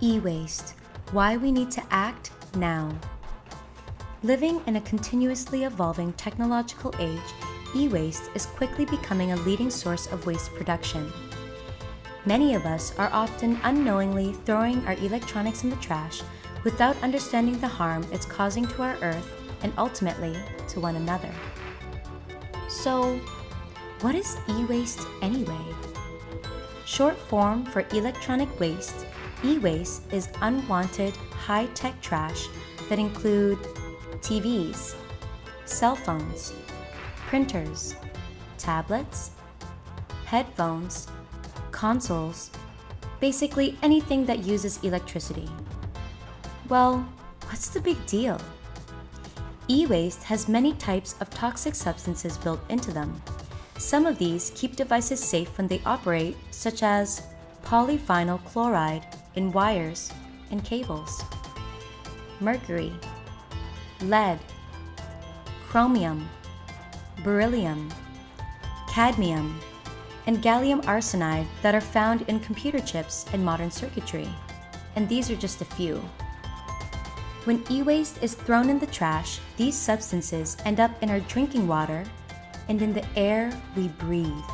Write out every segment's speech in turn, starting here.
E-waste, why we need to act now. Living in a continuously evolving technological age, e-waste is quickly becoming a leading source of waste production. Many of us are often unknowingly throwing our electronics in the trash without understanding the harm it's causing to our earth and ultimately to one another. So, what is e-waste anyway? Short form for electronic waste, e-waste is unwanted high-tech trash that include TVs, cell phones, printers, tablets, headphones, consoles, basically anything that uses electricity. Well, what's the big deal? E-waste has many types of toxic substances built into them. Some of these keep devices safe when they operate, such as polyvinyl chloride in wires and cables, mercury, lead, chromium, beryllium, cadmium, and gallium arsenide that are found in computer chips and modern circuitry. And these are just a few. When e-waste is thrown in the trash, these substances end up in our drinking water and in the air we breathe.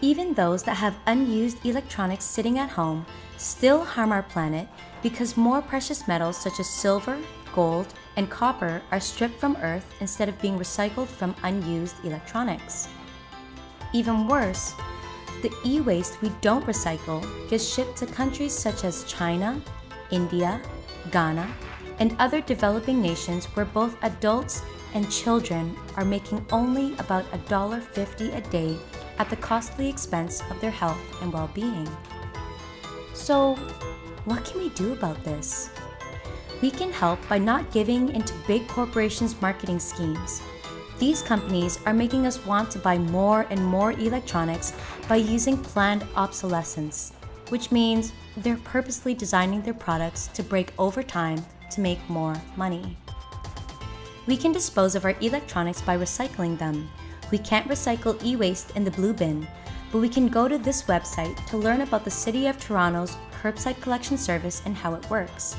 Even those that have unused electronics sitting at home still harm our planet because more precious metals such as silver, gold, and copper are stripped from Earth instead of being recycled from unused electronics. Even worse, the e-waste we don't recycle gets shipped to countries such as China, India, Ghana, and other developing nations where both adults and children are making only about $1.50 a day at the costly expense of their health and well-being. So, what can we do about this? We can help by not giving into big corporations' marketing schemes. These companies are making us want to buy more and more electronics by using planned obsolescence, which means they're purposely designing their products to break over time to make more money. We can dispose of our electronics by recycling them. We can't recycle e-waste in the blue bin, but we can go to this website to learn about the City of Toronto's curbside collection service and how it works.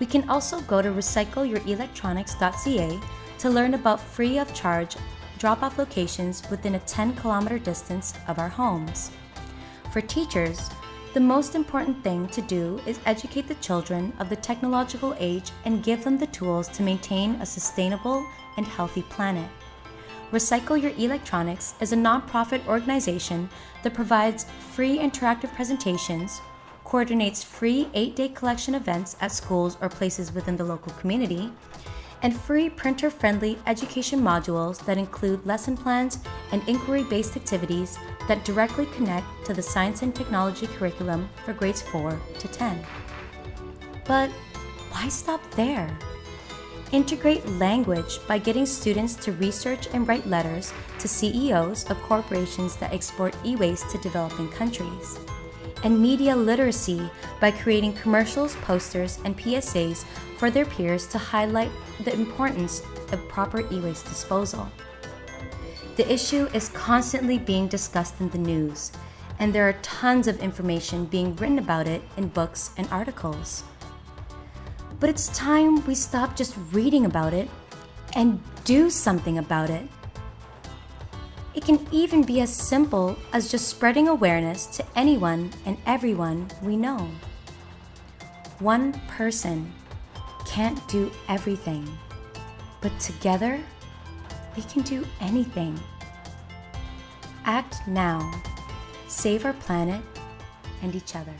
We can also go to recycleyourelectronics.ca to learn about free of charge drop-off locations within a 10 kilometer distance of our homes. For teachers, the most important thing to do is educate the children of the technological age and give them the tools to maintain a sustainable and healthy planet. Recycle Your Electronics is a nonprofit organization that provides free interactive presentations, coordinates free 8-day collection events at schools or places within the local community, and free printer-friendly education modules that include lesson plans and inquiry-based activities that directly connect to the science and technology curriculum for grades 4 to 10. But why stop there? Integrate language by getting students to research and write letters to CEOs of corporations that export e-waste to developing countries and media literacy by creating commercials, posters, and PSAs for their peers to highlight the importance of proper e-waste disposal. The issue is constantly being discussed in the news, and there are tons of information being written about it in books and articles. But it's time we stop just reading about it and do something about it. It can even be as simple as just spreading awareness to anyone and everyone we know. One person can't do everything, but together we can do anything. Act now. Save our planet and each other.